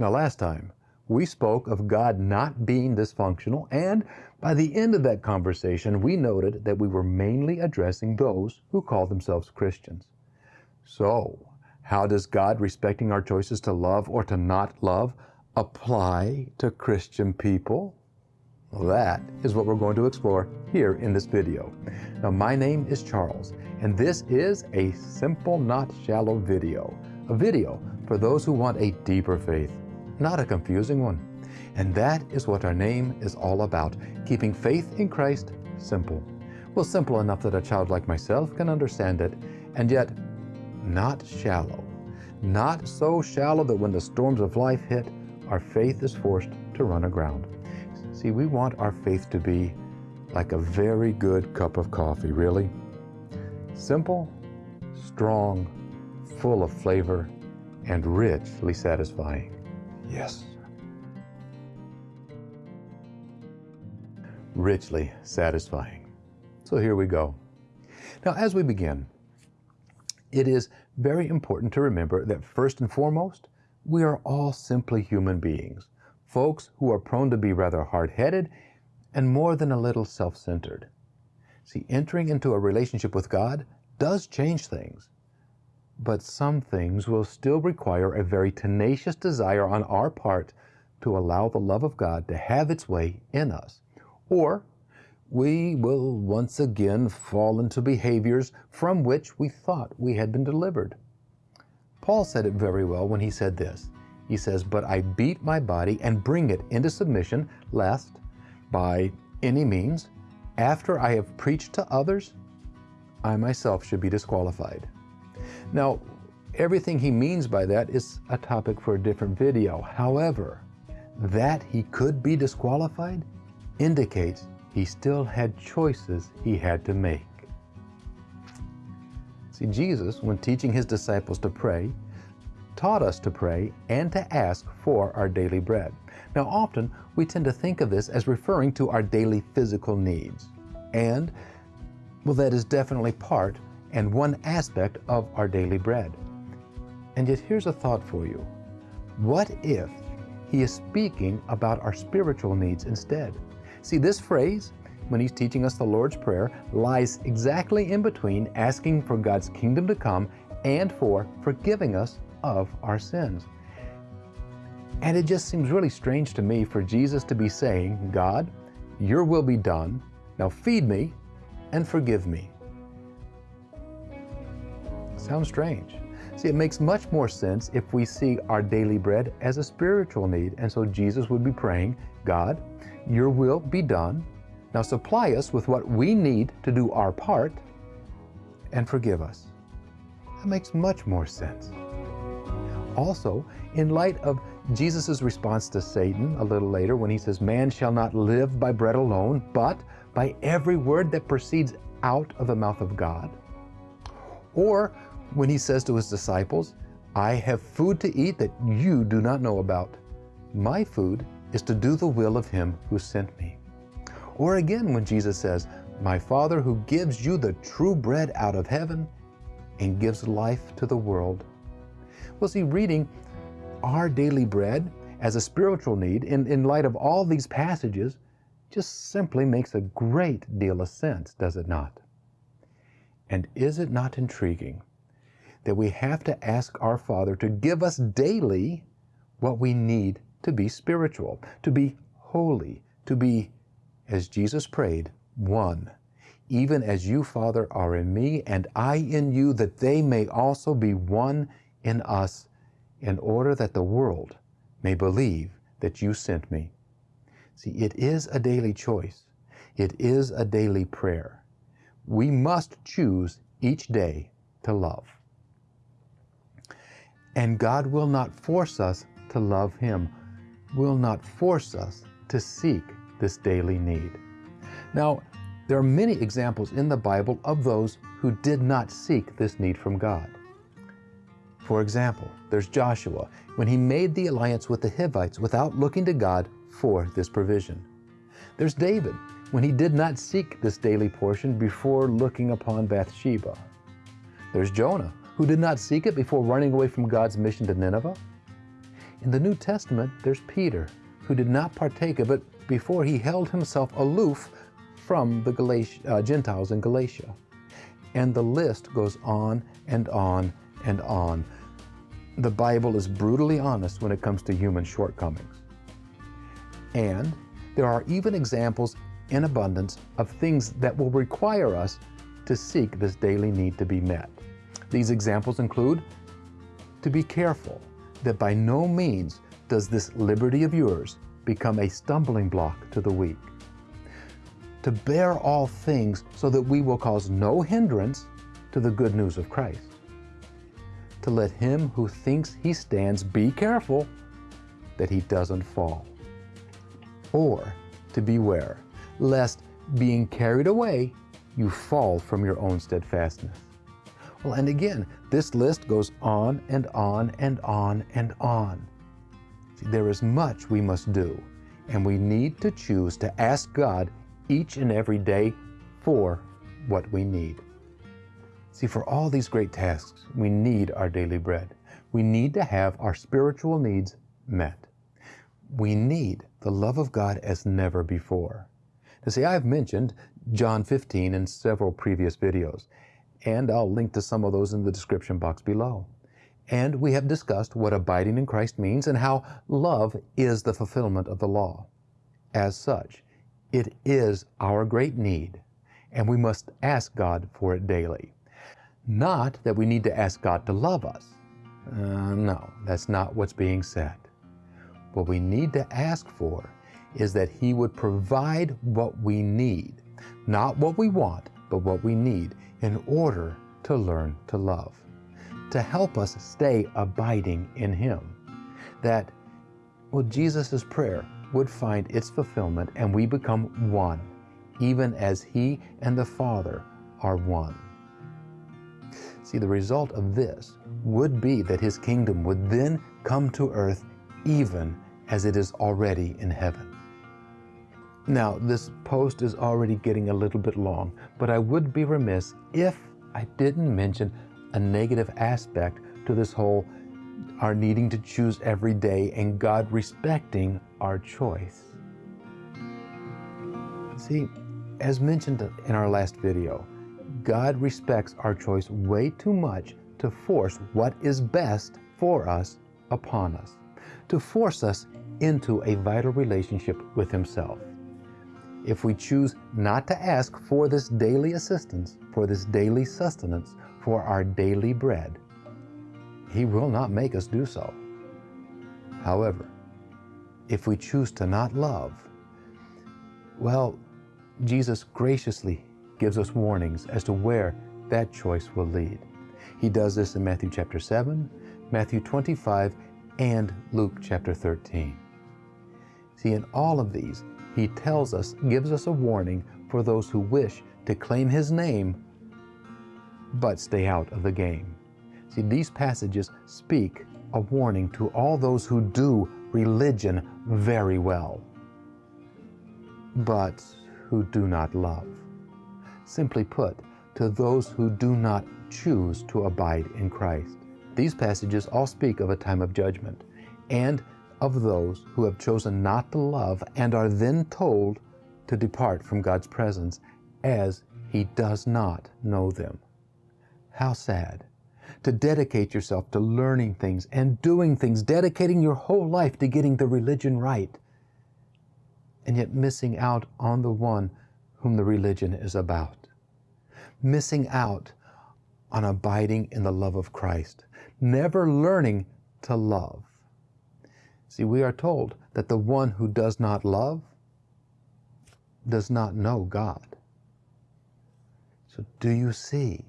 Now, last time, we spoke of God not being dysfunctional, and by the end of that conversation, we noted that we were mainly addressing those who call themselves Christians. So, how does God respecting our choices to love or to not love apply to Christian people? Well, that is what we're going to explore here in this video. Now, my name is Charles, and this is a simple, not shallow video. A video for those who want a deeper faith, not a confusing one. And that is what our name is all about, keeping faith in Christ simple. Well, simple enough that a child like myself can understand it, and yet not shallow. Not so shallow that when the storms of life hit, our faith is forced to run aground. See, we want our faith to be like a very good cup of coffee, really. Simple, strong, full of flavor, and richly satisfying. Yes. Richly satisfying. So here we go. Now, as we begin, it is very important to remember that first and foremost, we are all simply human beings folks who are prone to be rather hard-headed and more than a little self-centered. See, entering into a relationship with God does change things, but some things will still require a very tenacious desire on our part to allow the love of God to have its way in us. Or we will once again fall into behaviors from which we thought we had been delivered. Paul said it very well when he said this he says, But I beat my body and bring it into submission, lest by any means, after I have preached to others, I myself should be disqualified. Now, everything he means by that is a topic for a different video. However, that he could be disqualified indicates he still had choices he had to make. See, Jesus, when teaching his disciples to pray, taught us to pray and to ask for our daily bread. Now, often we tend to think of this as referring to our daily physical needs. And, well, that is definitely part and one aspect of our daily bread. And yet, here's a thought for you. What if he is speaking about our spiritual needs instead? See, this phrase, when he's teaching us the Lord's Prayer, lies exactly in between asking for God's kingdom to come and for forgiving us of our sins. And it just seems really strange to me for Jesus to be saying, God, your will be done. Now feed me and forgive me. Sounds strange. See, it makes much more sense if we see our daily bread as a spiritual need. And so Jesus would be praying, God, your will be done. Now supply us with what we need to do our part and forgive us. That makes much more sense. Also, in light of Jesus' response to Satan a little later when he says, Man shall not live by bread alone, but by every word that proceeds out of the mouth of God. Or when he says to his disciples, I have food to eat that you do not know about. My food is to do the will of him who sent me. Or again when Jesus says, My Father who gives you the true bread out of heaven and gives life to the world well, see, reading our daily bread as a spiritual need in, in light of all these passages just simply makes a great deal of sense, does it not? And is it not intriguing that we have to ask our Father to give us daily what we need to be spiritual, to be holy, to be, as Jesus prayed, one, even as you, Father, are in me and I in you, that they may also be one in us in order that the world may believe that you sent me. See, it is a daily choice. It is a daily prayer. We must choose each day to love. And God will not force us to love Him, will not force us to seek this daily need. Now, there are many examples in the Bible of those who did not seek this need from God. For example, there's Joshua when he made the alliance with the Hivites without looking to God for this provision. There's David when he did not seek this daily portion before looking upon Bathsheba. There's Jonah who did not seek it before running away from God's mission to Nineveh. In the New Testament, there's Peter, who did not partake of it before he held himself aloof from the Galatia, uh, Gentiles in Galatia. And the list goes on and on and on. The Bible is brutally honest when it comes to human shortcomings. And there are even examples in abundance of things that will require us to seek this daily need to be met. These examples include to be careful that by no means does this liberty of yours become a stumbling block to the weak. To bear all things so that we will cause no hindrance to the good news of Christ. To let him who thinks he stands be careful that he doesn't fall. Or to beware, lest being carried away, you fall from your own steadfastness. Well, and again, this list goes on and on and on and on. See, there is much we must do, and we need to choose to ask God each and every day for what we need. See, for all these great tasks, we need our daily bread. We need to have our spiritual needs met. We need the love of God as never before. Now, see, I've mentioned John 15 in several previous videos, and I'll link to some of those in the description box below. And we have discussed what abiding in Christ means and how love is the fulfillment of the law. As such, it is our great need, and we must ask God for it daily. Not that we need to ask God to love us. Uh, no, that's not what's being said. What we need to ask for is that He would provide what we need, not what we want, but what we need in order to learn to love, to help us stay abiding in Him. That, well, Jesus' prayer would find its fulfillment and we become one, even as He and the Father are one. See, the result of this would be that His kingdom would then come to earth even as it is already in heaven. Now, this post is already getting a little bit long, but I would be remiss if I didn't mention a negative aspect to this whole our needing to choose every day and God respecting our choice. See, as mentioned in our last video, God respects our choice way too much to force what is best for us upon us, to force us into a vital relationship with Himself if we choose not to ask for this daily assistance, for this daily sustenance, for our daily bread, He will not make us do so. However, if we choose to not love, well, Jesus graciously gives us warnings as to where that choice will lead. He does this in Matthew chapter 7, Matthew 25, and Luke chapter 13. See, in all of these, he tells us, gives us a warning for those who wish to claim His name but stay out of the game. See, these passages speak a warning to all those who do religion very well, but who do not love. Simply put, to those who do not choose to abide in Christ. These passages all speak of a time of judgment and of those who have chosen not to love and are then told to depart from God's presence as He does not know them. How sad to dedicate yourself to learning things and doing things, dedicating your whole life to getting the religion right, and yet missing out on the one whom the religion is about. Missing out on abiding in the love of Christ, never learning to love. See, we are told that the one who does not love does not know God. So, do you see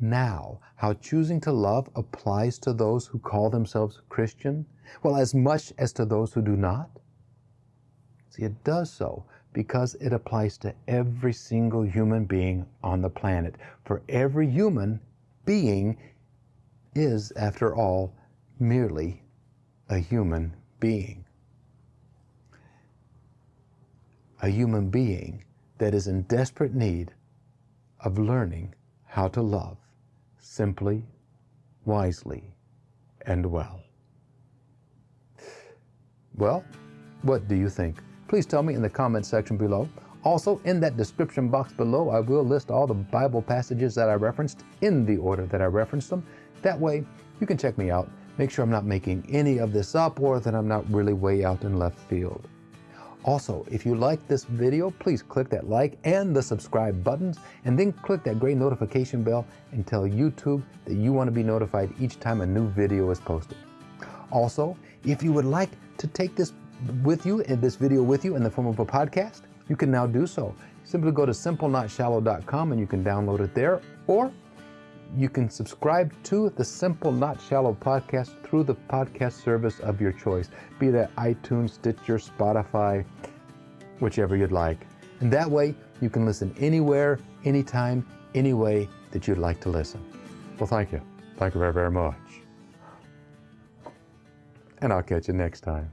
now how choosing to love applies to those who call themselves Christian? Well, as much as to those who do not? See, it does so because it applies to every single human being on the planet. For every human being is, after all, merely a human being. A human being that is in desperate need of learning how to love simply, wisely, and well. Well, what do you think? Please tell me in the comment section below. Also, in that description box below, I will list all the Bible passages that I referenced in the order that I referenced them. That way, you can check me out, make sure I'm not making any of this up or that I'm not really way out in left field. Also, if you like this video, please click that like and the subscribe buttons, and then click that gray notification bell and tell YouTube that you want to be notified each time a new video is posted. Also, if you would like to take this with you and this video with you in the form of a podcast, you can now do so. Simply go to simplenotshallow.com and you can download it there, or you can subscribe to the Simple Not Shallow podcast through the podcast service of your choice, be that iTunes, Stitcher, Spotify, whichever you'd like. And that way, you can listen anywhere, anytime, any way that you'd like to listen. Well, thank you. Thank you very, very much. And I'll catch you next time.